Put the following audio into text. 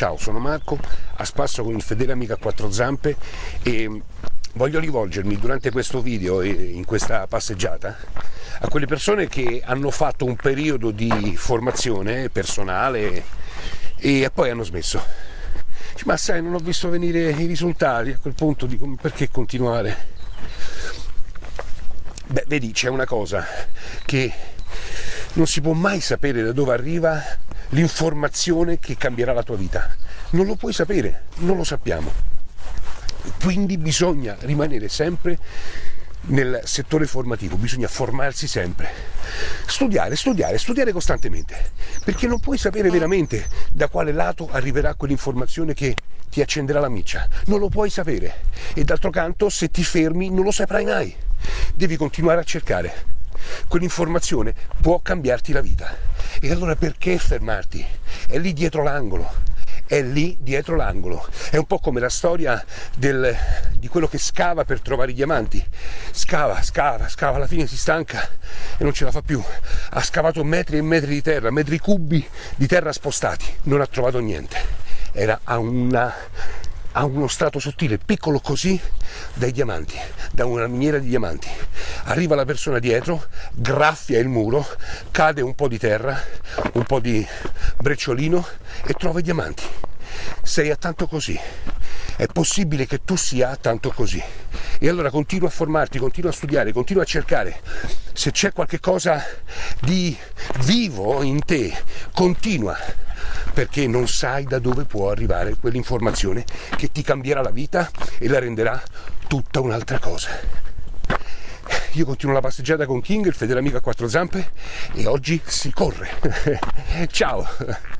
Ciao, sono Marco, a spasso con il fedele amico a quattro zampe e voglio rivolgermi durante questo video e in questa passeggiata a quelle persone che hanno fatto un periodo di formazione personale e poi hanno smesso. Ma sai, non ho visto venire i risultati, a quel punto dico perché continuare? Beh, vedi, c'è una cosa che non si può mai sapere da dove arriva l'informazione che cambierà la tua vita. Non lo puoi sapere, non lo sappiamo. Quindi bisogna rimanere sempre nel settore formativo, bisogna formarsi sempre, studiare, studiare, studiare costantemente, perché non puoi sapere veramente da quale lato arriverà quell'informazione che ti accenderà la miccia, non lo puoi sapere e d'altro canto se ti fermi non lo saprai mai, devi continuare a cercare quell'informazione può cambiarti la vita. E allora perché fermarti? È lì dietro l'angolo. È lì dietro l'angolo. È un po' come la storia del, di quello che scava per trovare i diamanti. Scava, scava, scava, alla fine si stanca e non ce la fa più. Ha scavato metri e metri di terra, metri cubi di terra spostati. Non ha trovato niente. Era a una ha uno strato sottile, piccolo così, dai diamanti, da una miniera di diamanti. Arriva la persona dietro, graffia il muro, cade un po' di terra, un po' di brecciolino e trova i diamanti. Sei a tanto così. È possibile che tu sia tanto così. E allora continua a formarti, continua a studiare, continua a cercare. Se c'è qualche cosa di vivo in te, continua perché non sai da dove può arrivare quell'informazione che ti cambierà la vita e la renderà tutta un'altra cosa. Io continuo la passeggiata con King, il fedele amico a quattro zampe, e oggi si corre. Ciao!